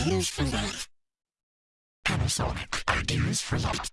Ideas for Life. Panasonic Ideas for Life.